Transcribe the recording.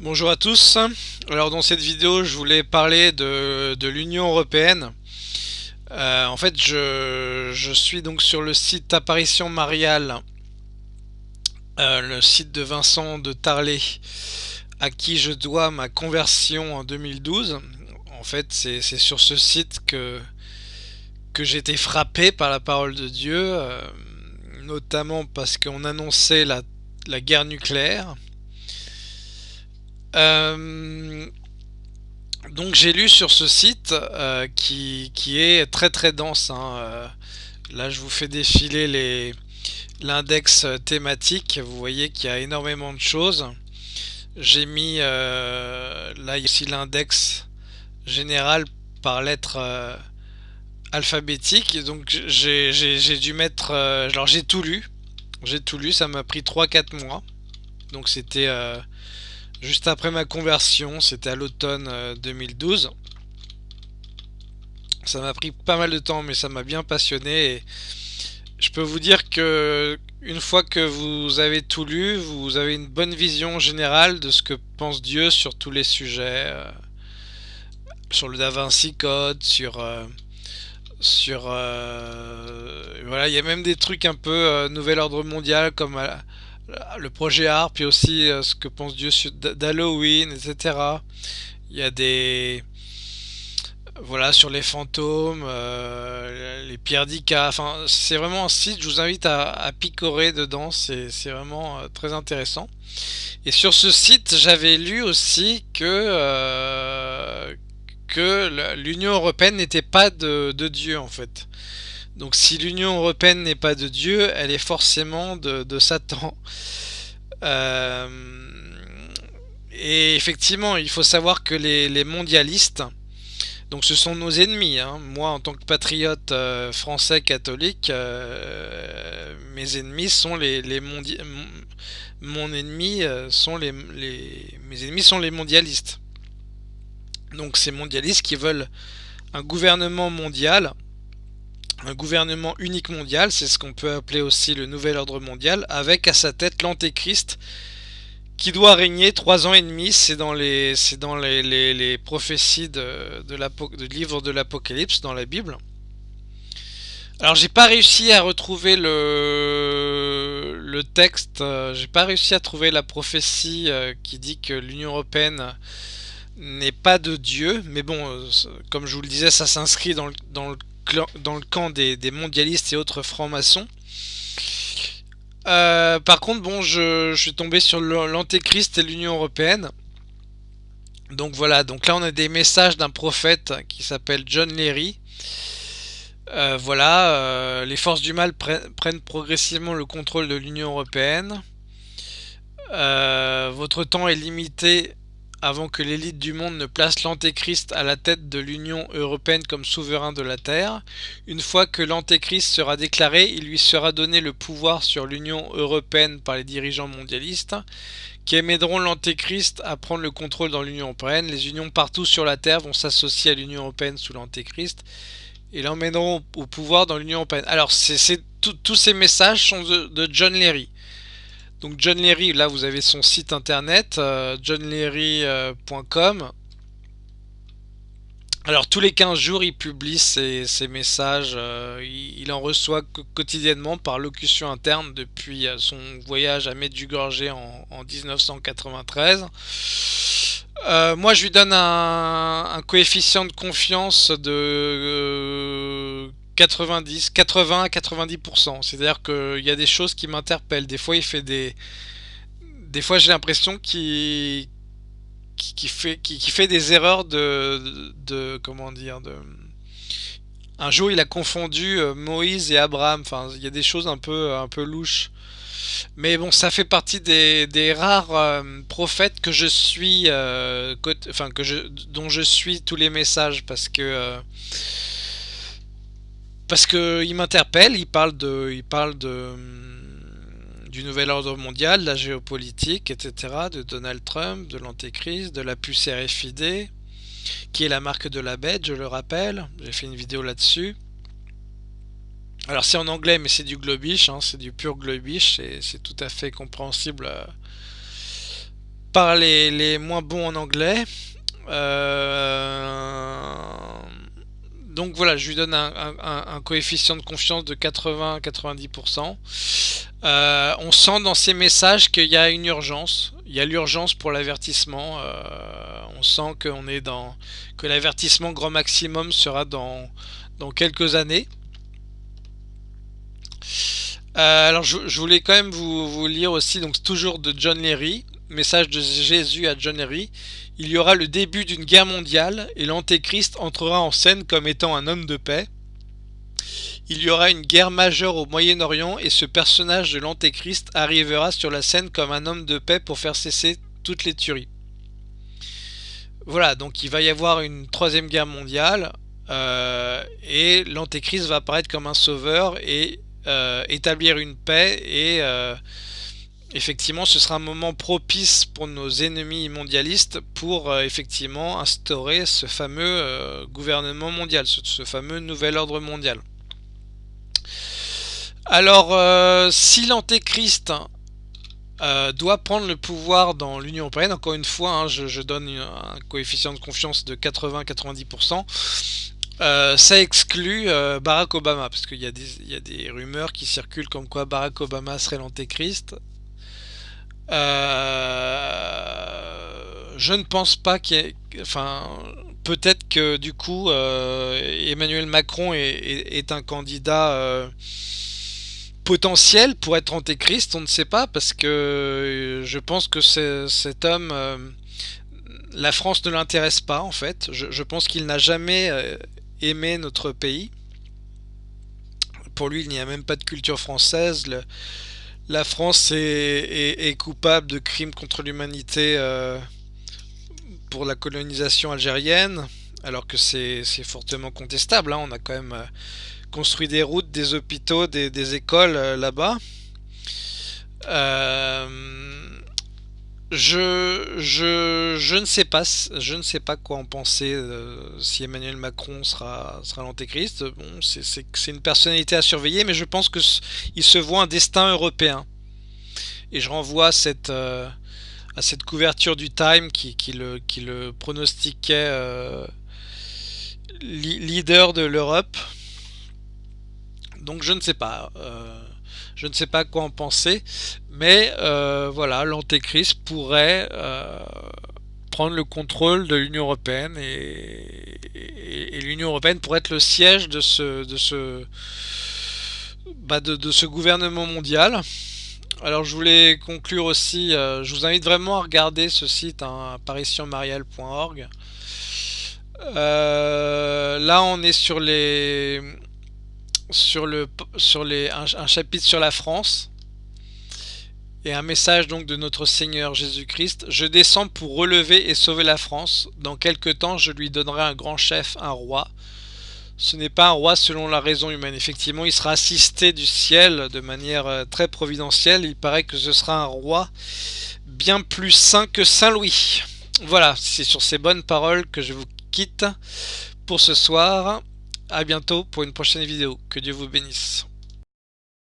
Bonjour à tous. Alors dans cette vidéo, je voulais parler de, l'Union Européenne. Euh, en fait, je, suis donc sur le site Apparition Mariale, euh, le site de Vincent de Tarlet, à qui je dois ma conversion en 2012. En fait, c'est sur ce site que, que j'ai été frappé par la parole de Dieu, euh, notamment parce qu'on annonçait la, la guerre nucléaire. Euh, donc j'ai lu sur ce site euh, qui, est très très dense. Hein, euh, là je vous fais défiler l'index thématique. Vous voyez qu'il y a énormément de choses. J'ai mis là ici l'index général par lettre alphabétique. Donc j'ai dû mettre... alors j'ai tout lu. J'ai tout lu, ça m'a pris 3-4 mois. Donc c'était Juste après ma conversion, c'était à l'automne 2012. Euh, ça m'a pris pas mal de temps, mais ça m'a bien passionné. Je peux vous dire que une fois que vous avez tout lu, vous avez une bonne vision générale de ce que pense Dieu sur tous les sujets, euh, sur le Da Vinci Code, sur euh, sur voilà, il y a même des trucs un peu nouvel ordre mondial comme le projet art, puis aussi euh, ce que pense Dieu d'Halloween, etc. Il y a des... Voilà, sur les fantômes, euh, les pierres d'Ika, enfin, c'est vraiment un site, je vous invite à, picorer dedans, c'est vraiment euh, très intéressant. Et sur ce site, j'avais lu aussi que, que l'Union Européenne n'était pas de Dieu, en fait. Donc si l'Union Européenne n'est pas de Dieu, elle est forcément de, Satan. Euh, et effectivement, il faut savoir que les, mondialistes, donc ce sont nos ennemis. Hein. Moi, en tant que patriote euh, français catholique, euh, mes ennemis sont les, les mon ennemi mes ennemis sont les mondialistes. Donc ces mondialistes qui veulent un gouvernement mondial un gouvernement unique mondial, c'est ce qu'on peut appeler aussi le nouvel ordre mondial, avec à sa tête l'antéchrist qui doit régner trois ans et demi, c'est dans les, dans les, prophéties de, livre de l'Apocalypse dans la Bible. Alors j'ai pas réussi à retrouver le, le texte, euh, j'ai pas réussi à trouver la prophétie euh, qui dit que l'Union Européenne n'est pas de Dieu, mais bon, euh, comme je vous le disais, ça s'inscrit dans dans le dans le camp des, mondialistes et autres francs-maçons. Euh, par contre, bon, je, suis tombé sur l'Antéchrist et l'Union Européenne. Donc voilà, donc là on a des messages d'un prophète qui s'appelle John Leary. Euh, voilà, euh, les forces du mal prennent progressivement le contrôle de l'Union Européenne. votre temps est limité avant que l'élite du monde ne place l'Antéchrist à la tête de l'Union Européenne comme souverain de la Terre. Une fois que l'Antéchrist sera déclaré, il lui sera donné le pouvoir sur l'Union Européenne par les dirigeants mondialistes, qui aideront l'Antéchrist à prendre le contrôle dans l'Union Européenne. Les unions partout sur la Terre vont s'associer à l'Union Européenne sous l'Antéchrist et l'emmèneront au pouvoir dans l'Union Européenne. Alors, c'est tous ces messages sont de John Leary. Donc John Leary, là vous avez son site internet, euh, johnleary.com. Alors tous les 15 jours il publie ses, messages, euh, il, en reçoit quotidiennement par locution interne depuis euh, son voyage à Medjugorje en, en 1993. moi je lui donne un, coefficient de confiance de 90, 80 à 90%. C'est-à-dire qu'il y a des choses qui m'interpellent. Des fois, il fait des... Des fois, j'ai l'impression qu'il qui, fait, des erreurs de, comment dire un jour il a confondu euh, Moïse et Abraham il y a des choses un peu louches mais bon ça fait partie des, rares euh, prophètes que je suis euh, dont je suis tous les messages parce que parce qu'il m'interpelle, il parle de, il parle de du nouvel ordre mondial, de la géopolitique, etc., de Donald Trump, de l'antéchrist, de la puce RFID, qui est la marque de la bête, je le rappelle. J'ai fait une vidéo là-dessus. Alors c'est en anglais, mais c'est du globish, hein, c'est du pur globish, c'est tout à fait compréhensible euh, par les, moins bons en anglais. Euh, donc voilà, je lui donne un, coefficient de confiance de 80-90%. Euh, on sent dans ces messages qu'il y a une urgence. Il y a l'urgence pour l'avertissement. Euh, on sent est dans que l'avertissement grand maximum sera dans, dans quelques années. alors je, voulais quand même vous, vous, lire aussi donc toujours de John Leary message de Jésus à John Henry, il y aura le début d'une guerre mondiale et l'Antéchrist entrera en scène comme étant un homme de paix. Il y aura une guerre majeure au Moyen-Orient et ce personnage de l'Antéchrist arrivera sur la scène comme un homme de paix pour faire cesser toutes les tueries. Voilà, donc il va y avoir une troisième guerre mondiale euh, et l'Antéchrist va apparaître comme un sauveur et euh, établir une paix et euh, effectivement ce sera un moment propice pour nos ennemis mondialistes pour euh, effectivement instaurer ce fameux euh, gouvernement mondial, ce, fameux nouvel ordre mondial. Alors euh, si l'antéchrist doit prendre le pouvoir dans l'Union Européenne, encore une fois hein, je, donne un coefficient de confiance de 80-90%, ça exclut Barack Obama, parce qu'il y, a des rumeurs qui circulent comme quoi Barack Obama serait l'antéchrist. Euh, je ne pense pas qu'il y ait... Enfin, peut-être que du coup, euh, Emmanuel Macron est, un candidat euh, potentiel pour être antéchrist, on ne sait pas, parce que je pense que cet homme... la France ne l'intéresse pas, en fait. Je, pense qu'il n'a jamais aimé notre pays. Pour lui, il n'y a même pas de culture française la France est, coupable de crimes contre l'humanité euh, pour la colonisation algérienne, alors que c'est fortement contestable. Hein. On a quand même euh, construit des routes, des hôpitaux, des, écoles euh, là-bas. Je, je, ne sais pas, je ne sais pas quoi en penser si Emmanuel Macron sera, sera l'antéchrist. Bon, c'est une personnalité à surveiller, mais je pense que il se voit un destin européen. Et je renvoie cette, euh, à cette couverture du Time qui, qui, le, qui le pronostiquait euh, leader de l'Europe. Donc je ne sais pas. Je ne sais pas quoi en penser, mais euh, voilà, l'antéchrist pourrait euh, prendre le contrôle de l'Union européenne et, l'Union européenne pourrait être le siège de ce, de ce, bah de, ce gouvernement mondial. Alors je voulais conclure aussi, euh, je vous invite vraiment à regarder ce site, hein, là on est sur les sur le sur les un, chapitre sur la France et un message donc de notre Seigneur Jésus-Christ. Je descends pour relever et sauver la France. Dans quelque temps, je lui donnerai un grand chef, un roi. Ce n'est pas un roi selon la raison humaine. Effectivement, il sera assisté du ciel de manière euh, très providentielle. Il paraît que ce sera un roi bien plus saint que Saint Louis. Voilà, c'est sur ces bonnes paroles que je vous quitte pour ce soir. A bientôt pour une prochaine vidéo. Que Dieu vous bénisse.